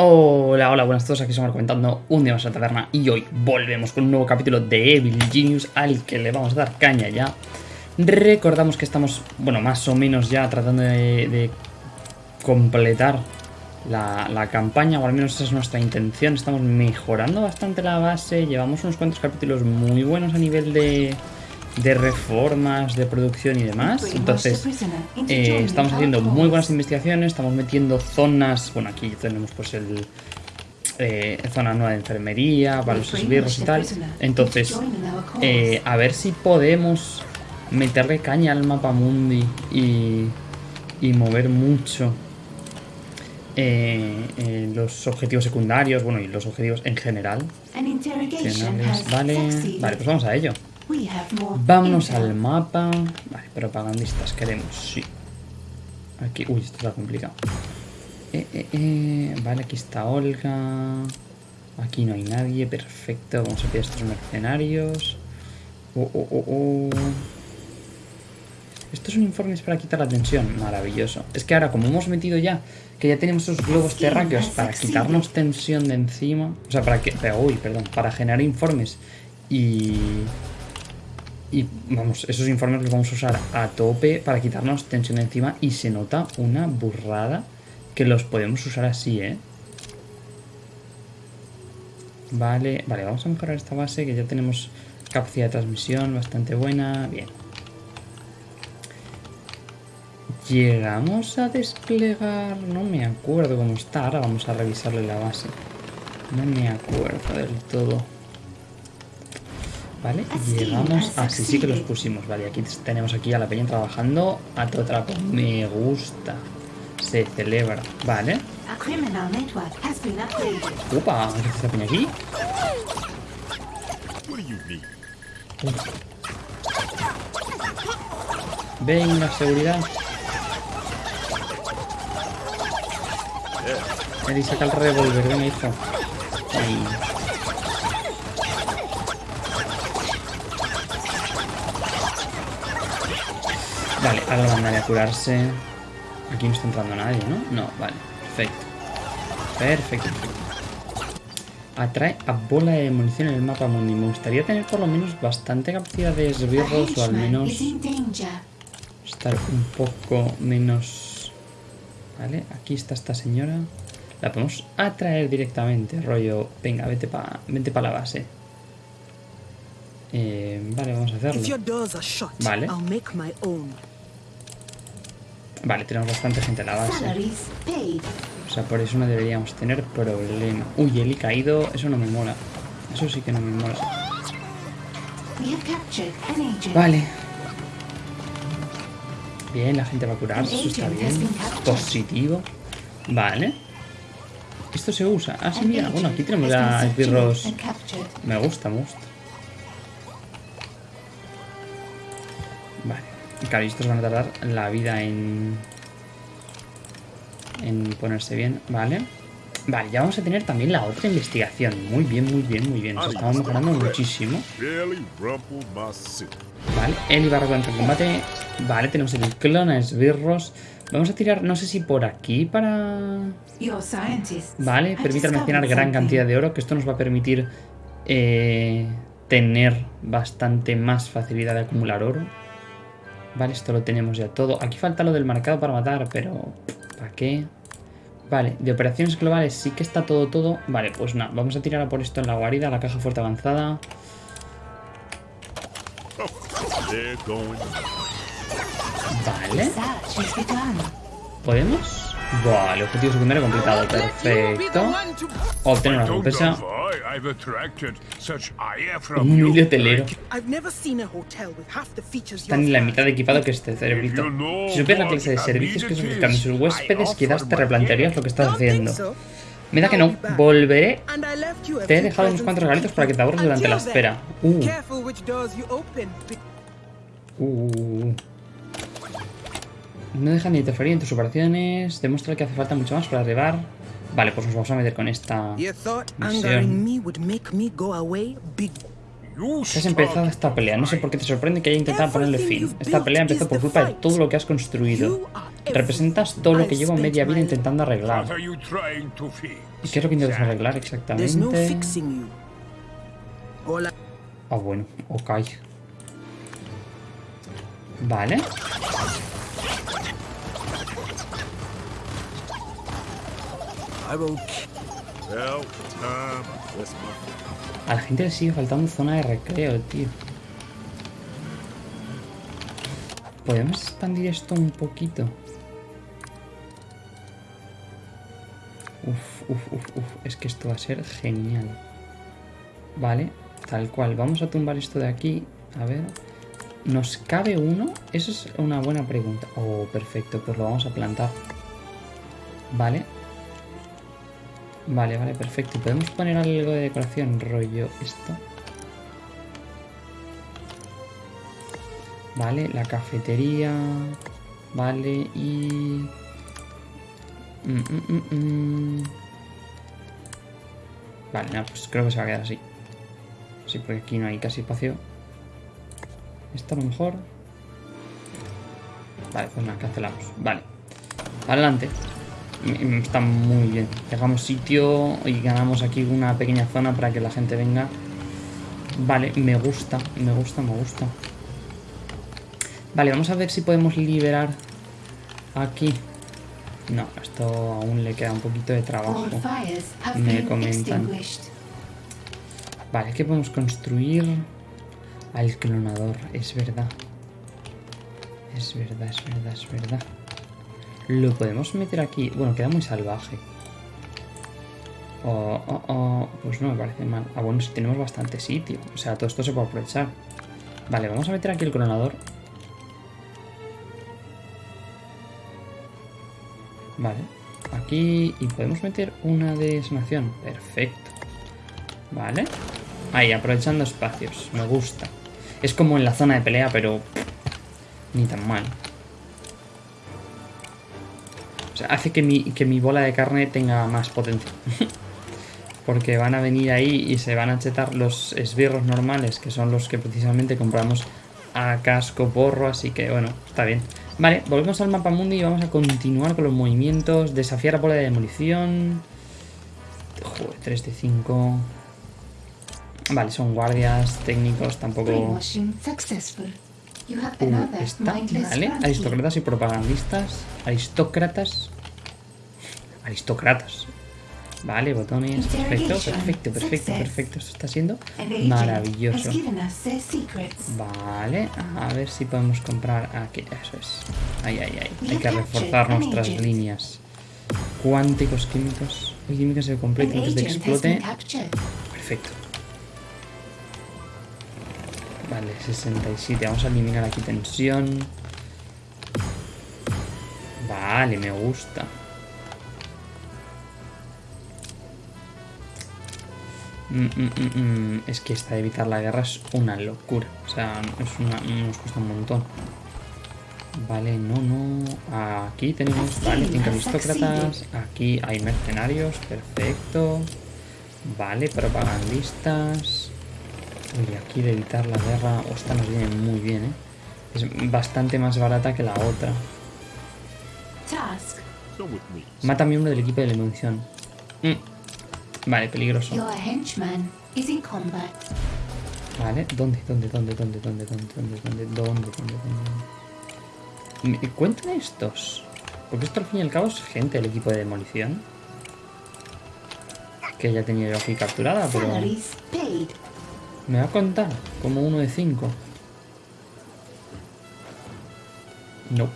Hola, hola, buenas a todos, aquí estamos comentando un día más a la taberna y hoy volvemos con un nuevo capítulo de Evil Genius al que le vamos a dar caña ya. Recordamos que estamos, bueno, más o menos ya tratando de, de completar la, la, campaña, o al menos esa es nuestra intención. Estamos mejorando bastante la base, llevamos unos cuantos capítulos muy buenos a nivel de, de reformas, de producción y demás. Entonces, eh, estamos haciendo muy buenas investigaciones, estamos metiendo zonas, bueno, aquí tenemos pues el... Eh, zona nueva de enfermería, para los esbirros y tal. Entonces, eh, a ver si podemos meterle caña al mapa mundi y, y mover mucho eh, eh, los objetivos secundarios, bueno, y los objetivos en general. Vale, vale, pues vamos a ello. Vámonos al mapa. Vale, propagandistas queremos, sí. Aquí, uy, esto está complicado. Eh, eh, eh, vale, aquí está Olga. Aquí no hay nadie, perfecto. Vamos a pillar estos mercenarios. Oh, oh, oh, oh. Estos son informes para quitar la tensión. Maravilloso. Es que ahora, como hemos metido ya, que ya tenemos esos globos terráqueos para quitarnos tensión de encima. O sea, para que. Uy, perdón. Para generar informes. Y. Y vamos, esos informes los vamos a usar a tope para quitarnos tensión de encima. Y se nota una burrada que los podemos usar así, ¿eh? Vale, vale, vamos a mejorar esta base que ya tenemos capacidad de transmisión bastante buena. Bien. Llegamos a desplegar... No me acuerdo cómo está. Ahora vamos a revisarle la base. No me acuerdo del todo. Vale, llegamos... Ah, sí, sí que los pusimos. Vale, aquí tenemos aquí a la peña trabajando a todo trapo. Me gusta. Se celebra. Vale. Opa, ¿qué esta peña aquí? Venga, seguridad. Eri, saca el revólver, venga, hijo. Ahí. Vale, ahora lo mandaré a curarse. Aquí no está entrando nadie, ¿no? No, vale, perfecto. Perfecto. Atrae a bola de munición en el mapa mundi. Me gustaría tener por lo menos bastante capacidad de esbirros o al menos estar un poco menos... Vale, aquí está esta señora. La podemos atraer directamente, rollo, venga, vete para vete pa la base. Eh, vale, vamos a hacerlo. Vale. Vale, tenemos bastante gente en la base. O sea, por eso no deberíamos tener problema. Uy, el caído, eso no me mola. Eso sí que no me mola. Vale. Bien, la gente va a curarse, eso está bien. Positivo. Vale. Esto se usa. Ah, sí, mira. Bueno, aquí tenemos ya esbirros. Me gusta, me gusta. Estos van a tardar la vida en... En ponerse bien. Vale. Vale, ya vamos a tener también la otra investigación. Muy bien, muy bien, muy bien. Nos estamos mejorando muchísimo. Vale, Eli barra contra el combate. Vale, tenemos el clon a esbirros. Vamos a tirar, no sé si por aquí para... Vale, permite almacenar gran cantidad de oro, que esto nos va a permitir eh, tener bastante más facilidad de acumular oro. Vale, esto lo tenemos ya todo. Aquí falta lo del marcado para matar, pero ¿para qué? Vale, de operaciones globales sí que está todo, todo. Vale, pues nada, vamos a tirar a por esto en la guarida, la caja fuerte avanzada. Vale. ¿Podemos? Vale, objetivo secundario completado. Perfecto. Obtener una recompensa. Un humilde hotelero. Están en la mitad de equipado que este cerebrito. Si supieras la clase de servicios que buscando sus huéspedes, quizás te replantearías lo que estás haciendo. Me da que no. Volveré. Te he dejado unos cuantos regalitos para que te ahorres durante la espera. Uh. Uh. No dejan de interferir en tus operaciones. Demuestra que hace falta mucho más para arribar. Vale, pues nos vamos a meter con esta misión. Has empezado esta pelea. No sé por qué te sorprende que haya intentado ponerle fin. Esta pelea empezó por culpa de todo lo que has construido. Representas todo lo que llevo media vida intentando arreglar. ¿Y qué es lo que intentas arreglar exactamente? Ah, bueno, ok. Vale. A la gente le sigue faltando zona de recreo, tío. Podemos expandir esto un poquito. Uf, uf, uf, uf. Es que esto va a ser genial. Vale, tal cual. Vamos a tumbar esto de aquí. A ver. ¿Nos cabe uno? Esa es una buena pregunta. Oh, perfecto. Pues lo vamos a plantar. Vale. Vale, vale, perfecto. ¿Podemos poner algo de decoración? Rollo esto. Vale, la cafetería. Vale, y... Mm, mm, mm, vale, nada, pues creo que se va a quedar así. Sí, porque aquí no hay casi espacio. Esto a lo mejor... Vale, pues nada, cancelamos. Vale. Adelante. Está muy bien. Dejamos sitio y ganamos aquí una pequeña zona para que la gente venga. Vale, me gusta, me gusta, me gusta. Vale, vamos a ver si podemos liberar aquí. No, esto aún le queda un poquito de trabajo. Me comentan. Vale, ¿qué podemos construir? Al clonador, es verdad. Es verdad, es verdad, es verdad. Lo podemos meter aquí. Bueno, queda muy salvaje. Oh, oh, oh. Pues no me parece mal. Ah, bueno, si tenemos bastante sitio. O sea, todo esto se puede aprovechar. Vale, vamos a meter aquí el clonador. Vale. Aquí. Y podemos meter una de sanación. Perfecto. Vale. Ahí, aprovechando espacios. Me gusta. Es como en la zona de pelea, pero... Ni tan mal hace que mi, que mi bola de carne tenga más potencia. Porque van a venir ahí y se van a chetar los esbirros normales, que son los que precisamente compramos a casco porro, así que bueno, está bien. Vale, volvemos al mapa mundi y vamos a continuar con los movimientos. Desafiar a bola de demolición. Joder, 3 de 5. Vale, son guardias, técnicos, tampoco... Uh, está, vale. Aristócratas y propagandistas. Aristócratas. Aristócratas. Vale, botones. Perfecto, perfecto, perfecto, perfecto. Esto está siendo maravilloso. Vale, a ver si podemos comprar aquí. Eso es. Ahí, ahí, ahí. Hay que reforzar nuestras líneas. Cuánticos químicos. El químico se completa antes de que explote. Perfecto. Vale, 67. Vamos a eliminar aquí tensión. Vale, me gusta. Mm, mm, mm, es que esta de evitar la guerra es una locura. O sea, es una, nos cuesta un montón. Vale, no, no. Aquí tenemos, vale, cinco aristócratas. Aquí hay mercenarios, perfecto. Vale, propagandistas. Uy, aquí de evitar la guerra, esta nos viene muy bien, ¿eh? Es bastante más barata que la otra. Mata a miembro del equipo de la. Mm. Vale, peligroso. Vale, ¿dónde, dónde, dónde, dónde, dónde, dónde, dónde, dónde, dónde, dónde, dónde? Cuentan estos. Porque esto al fin y al cabo es gente del equipo de demolición. Que ya tenía yo aquí capturada, pero... Me va a contar como uno de cinco. No.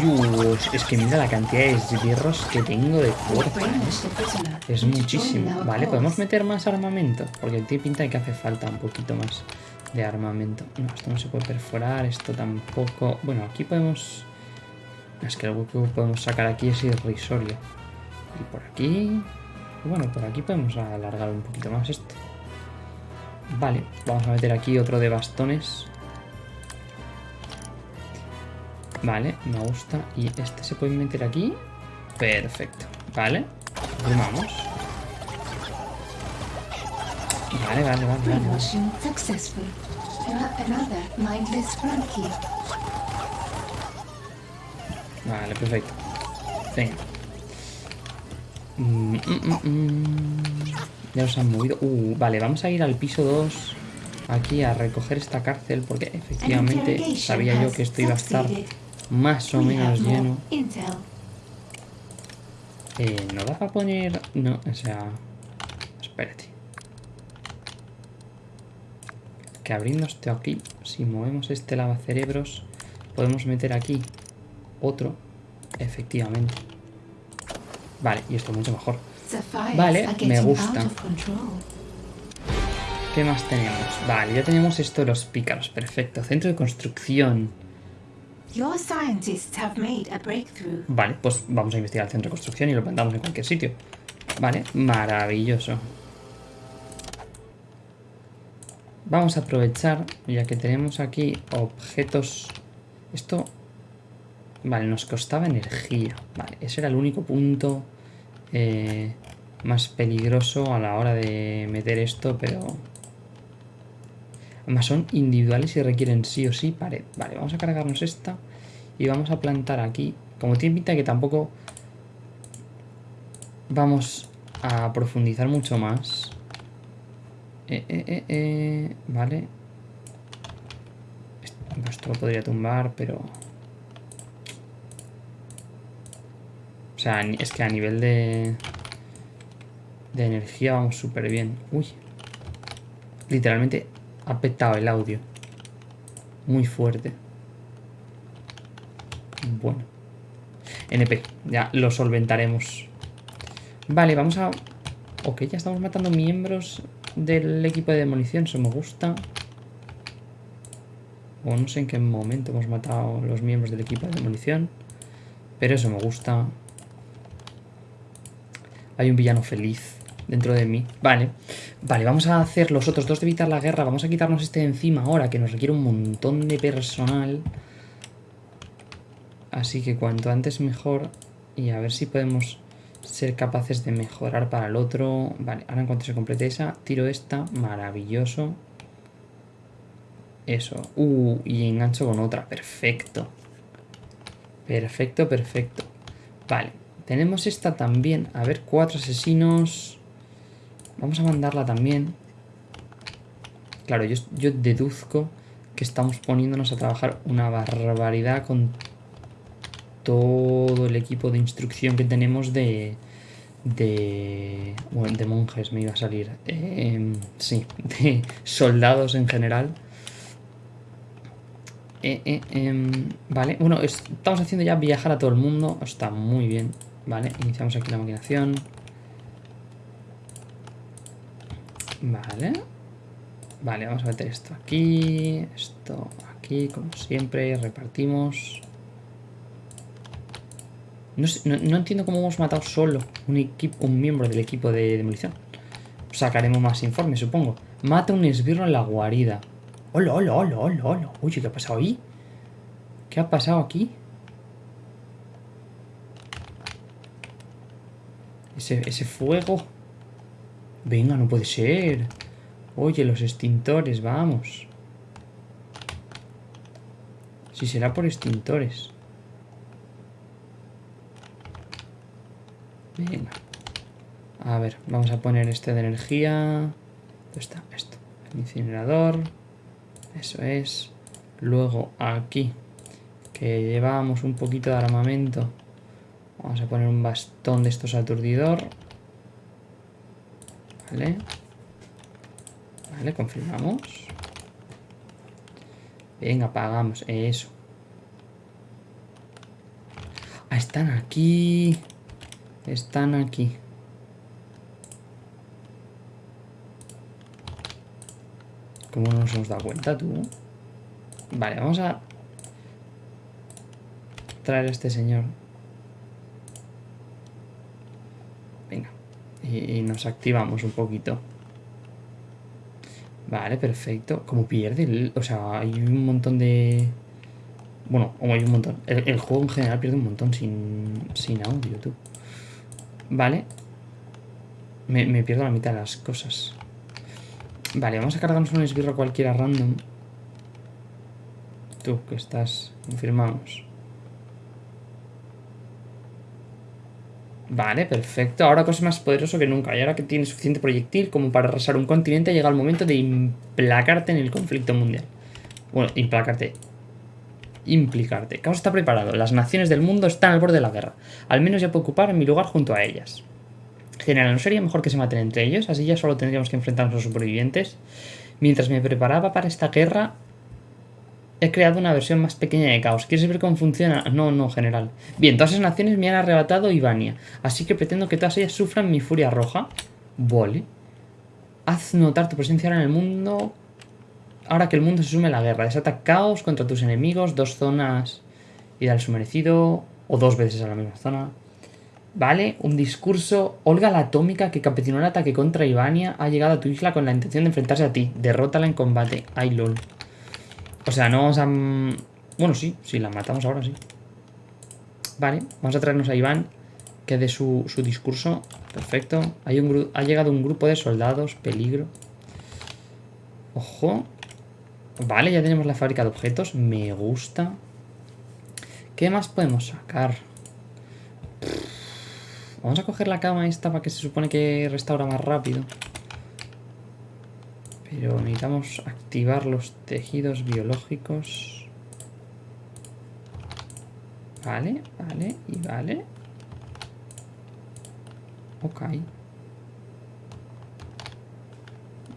Dios, es que mira la cantidad de esbirros que tengo de fuerza. Es muchísimo. Vale, podemos meter más armamento. Porque tiene pinta de que hace falta un poquito más de armamento. No, esto no se puede perforar, esto tampoco. Bueno, aquí podemos... Es que algo que podemos sacar aquí es irrisorio. Y por aquí... Bueno, por aquí podemos alargar un poquito más esto. Vale, vamos a meter aquí otro de bastones. Vale, me gusta. Y este se puede meter aquí. Perfecto. Vale. Vamos. Vale, vale, vale. vale, vale. Promotion successful. Mm, mm, mm. Ya nos han movido. Uh, vale, vamos a ir al piso 2. Aquí a recoger esta cárcel porque efectivamente sabía yo que esto iba a estar más o menos lleno. Eh, ¿No da para poner...? No, o sea... Espérate. Que abriendo esto aquí, si movemos este lavacerebros, podemos meter aquí otro. Efectivamente. Vale, y esto mucho mejor. Vale, me gusta. ¿Qué más tenemos? Vale, ya tenemos esto de los pícaros. Perfecto. Centro de construcción. Vale, pues vamos a investigar el centro de construcción y lo plantamos en cualquier sitio. Vale, maravilloso. Vamos a aprovechar, ya que tenemos aquí objetos... Esto... Vale, nos costaba energía. Vale, ese era el único punto eh, más peligroso a la hora de meter esto, pero... Además son individuales y requieren sí o sí pared. Vale, vamos a cargarnos esta y vamos a plantar aquí. Como tiene pinta que tampoco vamos a profundizar mucho más. Eh, eh, eh, eh, vale. Esto, lo podría tumbar, pero... sea, ni- es que a nivel de... De energía vamos súper bien. Uy. Literalmente ha petado el audio. Muy fuerte. Bueno. NP, ya lo solventaremos. Vale, vamos a... Ok, ya estamos matando miembros del equipo de demolición, eso me gusta. O no sé en qué momento hemos matado los miembros del equipo de demolición. Pero eso me gusta. Hay un villano feliz dentro de mí. Vale. Vale, vamos a hacer los otros dos de evitar la guerra. Vamos a quitarnos este de encima ahora, que nos requiere un montón de personal. Así que cuanto antes mejor. Y a ver si podemos ser capaces de mejorar para el otro. Vale, ahora en cuanto se complete esa, tiro esta. Maravilloso. Eso. Uh, y engancho con otra. Perfecto. Perfecto, perfecto. Vale, tenemos esta también. A ver, cuatro asesinos. Vamos a mandarla también. Claro, yo, deduzco que estamos poniéndonos a trabajar una barbaridad con todo el equipo de instrucción que tenemos de... De... Bueno, de monjes me iba a salir. Eh, sí, de soldados en general. Eh, eh, em, vale, bueno, estamos haciendo ya viajar a todo el mundo. Está muy bien. Vale, iniciamos aquí la maquinación. Vale. Vale, vamos a meter esto aquí. Esto aquí, como siempre. Repartimos. No, no- no entiendo cómo hemos matado solo un, equipo, un miembro del equipo de demolición. Sacaremos más informes, supongo. Mata un esbirro en la guarida. Hola, hola, hola, hola, hola. Uy, ¿qué ha pasado ahí? ¿Qué ha pasado aquí? Ese, fuego. Venga, no puede ser. Oye, los extintores, vamos. Si será por extintores. Venga. A ver, vamos a poner este de energía. ¿Dónde está? Esto. El incinerador. Eso es. Luego aquí, que llevábamos un poquito de armamento. Vamos a poner un bastón de estos aturdidor. Vale. Vale, confirmamos. Venga, apagamos. Eso. Ah, están aquí. Están aquí. ¿Cómo no nos hemos dado cuenta tú? Vale, vamos a traer a este señor. Venga. Y, nos activamos un poquito. Vale, perfecto. Como pierde, o sea, hay un montón de... Bueno, como hay un montón. El, el juego en general pierde un montón sin, sin audio, tú. Vale. Me, me pierdo la mitad de las cosas. Vale, vamos a cargarnos un esbirro cualquiera random. Tú, que estás... Confirmamos. Vale, perfecto. Ahora cosas más poderoso que nunca. Y ahora que tienes suficiente proyectil como para arrasar un continente, llega el momento de implacarte en el conflicto mundial. Bueno, implacarte. Implicarte. Caos está preparado. Las naciones del mundo están al borde de la guerra. Al menos ya puedo ocupar mi lugar junto a ellas. General, ¿no sería mejor que se maten entre ellos? Así ya solo tendríamos que enfrentarnos a los supervivientes. Mientras me preparaba para esta guerra, he creado una versión más pequeña de Caos. ¿Quieres ver cómo funciona? No, no, general. Bien, todas esas naciones me han arrebatado Ivania. Así que pretendo que todas ellas sufran mi furia roja. Vale. Haz notar tu presencia ahora en el mundo. Ahora que el mundo se sume a la guerra. Desata caos contra tus enemigos. Dos zonas y al su merecido. O dos veces a la misma zona. Vale, un discurso. Olga la atómica que campesinó el ataque contra Ivania ha llegado a tu isla con la intención de enfrentarse a ti. Derrótala en combate. Ay, lol. O sea, no vamos a... Bueno, sí, sí, la matamos ahora, sí. Vale, vamos a traernos a Iván, que dé su, su discurso. Perfecto. Ha llegado un grupo de soldados. Peligro. Ojo. Vale, ya tenemos la fábrica de objetos. Me gusta. ¿Qué más podemos sacar? Vamos a coger la cama esta para que se supone que restaura más rápido. Pero necesitamos activar los tejidos biológicos. Vale, vale y vale. Ok.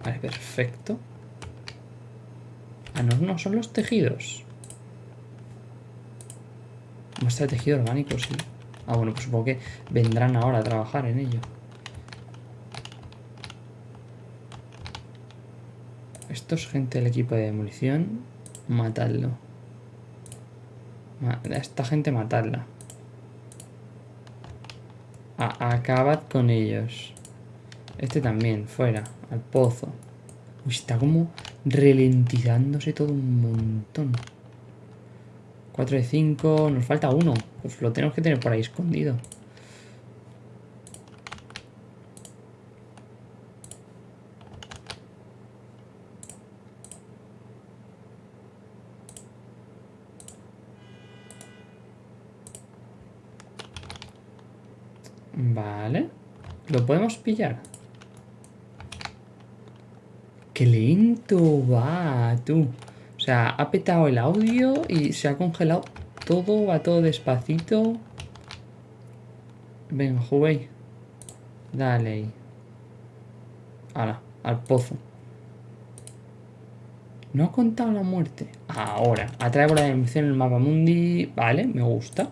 Vale, perfecto. Ah, no, no, son los tejidos. Muestra de tejido orgánico, sí. Ah, bueno, pues supongo que vendrán ahora a trabajar en ello. Esto es gente del equipo de demolición. Matadlo. A esta gente matadla. acabad con ellos. Este también, fuera, al pozo. Uy, está como ralentizándose todo un montón. 4 de 5. Nos falta uno. Pues lo tenemos que tener por ahí escondido. Vale. ¿Lo podemos pillar? ¡Qué lento va, tú! sea, ha petado el audio y se ha congelado todo, va todo despacito. Venga, Huawei. Dale. Ahora, al pozo. No ha contado la muerte. Ahora, atrae por la dimensión en el mapa mundi. Vale, me gusta.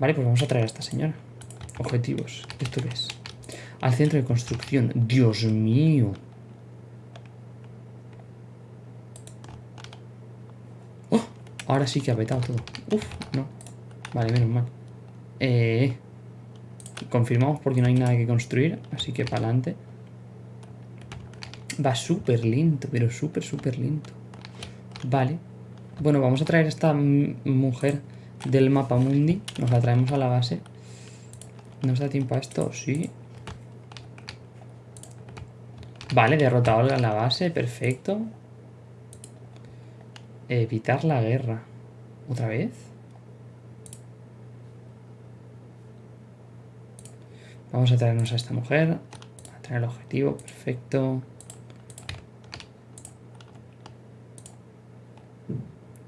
Vale, pues vamos a traer a esta señora. Objetivos. ¿Esto qué es? Al centro de construcción. Dios mío. Ahora sí que ha petado todo. Uf, no. Vale, menos mal. Eh, confirmamos porque no hay nada que construir. Así que para adelante. Va súper lento, pero súper, súper lento. Vale. Bueno, vamos a traer a esta mujer del mapa mundi. Nos la traemos a la base. ¿Nos da tiempo a esto? Sí. Vale, derrotado a la base. Perfecto. Evitar la guerra. ¿Otra vez? Vamos a traernos a esta mujer. A traer el objetivo. Perfecto.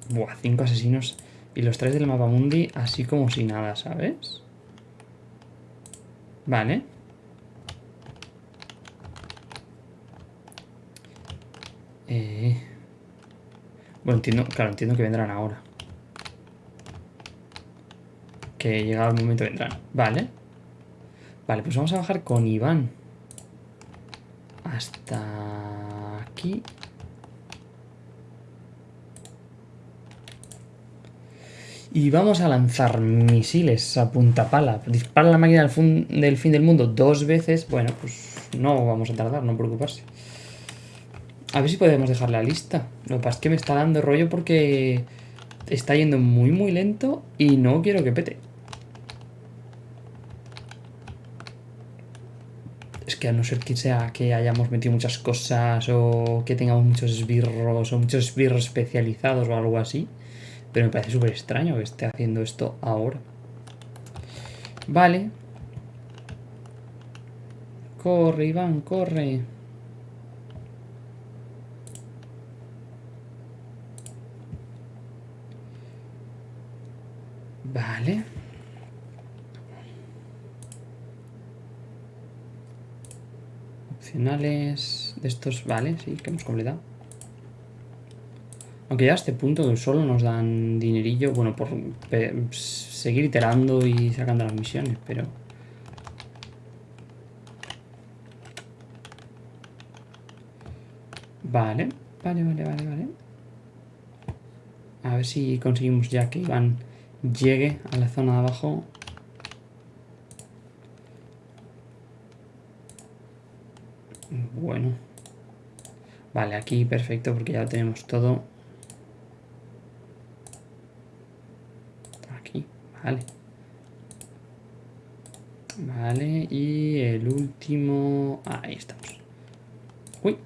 Buah, cinco asesinos. Y los tres del mapa mundi así como si nada, ¿sabes? Vale. Entiendo, claro, entiendo que vendrán ahora. Que llegado el momento vendrán. Vale. Vale, pues vamos a bajar con Iván. Hasta aquí. Y vamos a lanzar misiles a punta pala. Dispara la máquina del, del fin del mundo dos veces. Bueno, pues no vamos a tardar, no preocuparse. A ver si podemos dejar la lista. Lo que pasa es que me está dando rollo porque está yendo muy muy lento y no quiero que pete. Es que a no ser que sea que hayamos metido muchas cosas o que tengamos muchos esbirros o muchos esbirros especializados o algo así. Pero me parece súper extraño que esté haciendo esto ahora. Vale. Corre, Iván, corre. Vale. De estos, vale, sí, que hemos completado. Aunque ya a este punto solo nos dan dinerillo, bueno, por seguir iterando y sacando las misiones, pero... Vale, vale, vale, vale, vale. A ver si conseguimos ya que Iván llegue a la zona de abajo. Bueno. Vale, aquí perfecto porque ya lo tenemos todo. Aquí, vale. Vale, y el último... ahí estamos. Uy.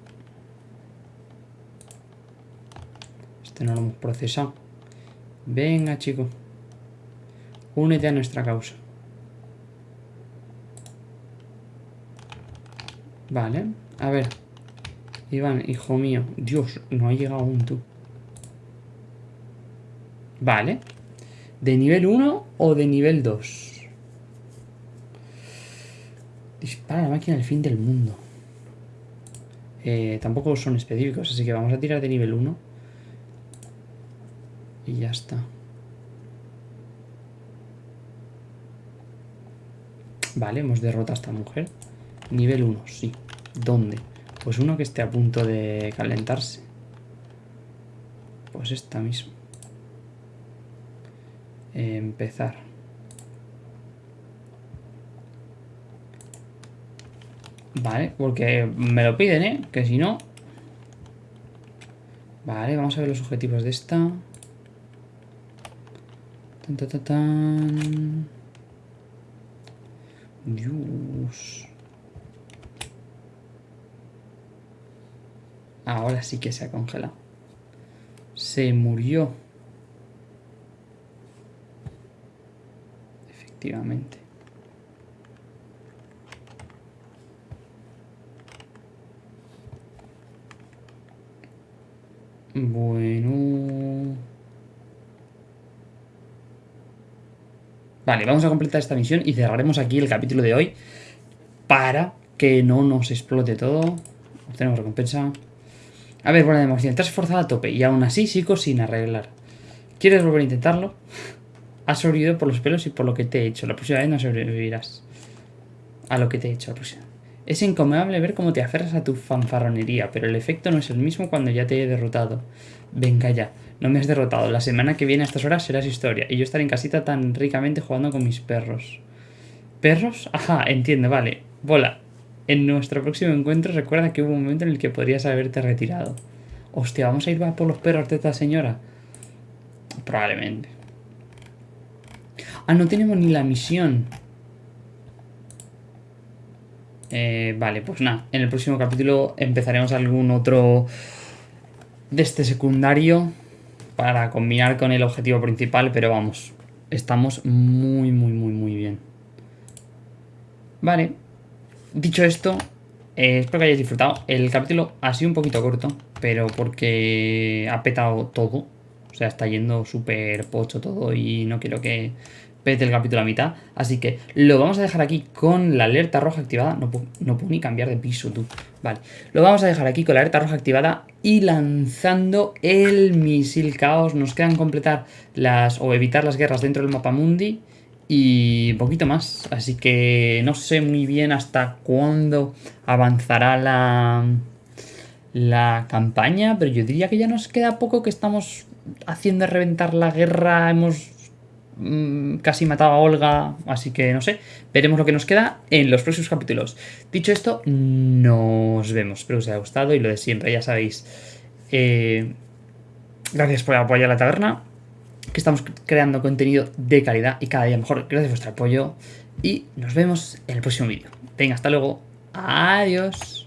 Este no lo hemos procesado. Venga, chico. Únete a nuestra causa. Vale, a ver. Iván, hijo mío. Dios, no ha llegado aún tú. Vale. ¿De nivel 1 o de nivel 2? Dispara la máquina al fin del mundo. Eh, tampoco son específicos, así que vamos a tirar de nivel 1. Y ya está. Vale, hemos derrotado a esta mujer. Nivel 1, sí. ¿Dónde? Pues uno que esté a punto de calentarse. Pues esta misma. Empezar. Vale, porque me lo piden, ¿eh? Que si no... Vale, vamos a ver los objetivos de esta. Tan, tan, tan, Dios. Ahora sí que se ha congelado. Se murió. Efectivamente. Bueno... Vale, vamos a completar esta misión y cerraremos aquí el capítulo de hoy para que no nos explote todo. Obtenemos recompensa. A ver, bueno, de emoción. Te has esforzado a tope y aún así sigo sin arreglar. ¿Quieres volver a intentarlo? Has sobrevivido por los pelos y por lo que te he hecho. La próxima vez no sobrevivirás. A lo que te he hecho la próxima. Es incomodable ver cómo te aferras a tu fanfarronería, pero el efecto no es el mismo cuando ya te he derrotado. Venga ya. No me has derrotado. La semana que viene a estas horas serás historia. Y yo estaré en casita tan ricamente jugando con mis perros. ¿Perros? Ajá, entiendo, vale. Bola. En nuestro próximo encuentro recuerda que hubo un momento en el que podrías haberte retirado. Hostia, ¿vamos a ir por los perros de esta señora? Probablemente. Ah, no tenemos ni la misión. Eh, vale, pues nada. En el próximo capítulo empezaremos algún otro de este secundario para combinar con el objetivo principal, pero vamos, estamos muy, muy, muy, muy bien. Vale, dicho esto, eh, espero que hayáis disfrutado. El capítulo ha sido un poquito corto, pero porque ha petado todo. O sea, está yendo súper pocho todo y no quiero que pete el capítulo a mitad. Así que lo vamos a dejar aquí con la alerta roja activada. No puedo, no puedo ni cambiar de piso, tú. Vale, lo vamos a dejar aquí con la alerta roja activada y lanzando el misil caos. Nos quedan completar las o evitar las guerras dentro del mapa mundi y poquito más. Así que no sé muy bien hasta cuándo avanzará la, la campaña, pero yo diría que ya nos queda poco que estamos haciendo reventar la guerra. Hemos Mm, casi matado a Olga, así que no sé, veremos lo que nos queda en los próximos capítulos. Dicho esto, nos vemos, espero que os haya gustado y lo de siempre, ya sabéis. Eh, gracias por apoyar la taberna, que estamos creando contenido de calidad y cada día mejor. Gracias por vuestro apoyo y nos vemos en el próximo vídeo. Venga, hasta luego. Adiós.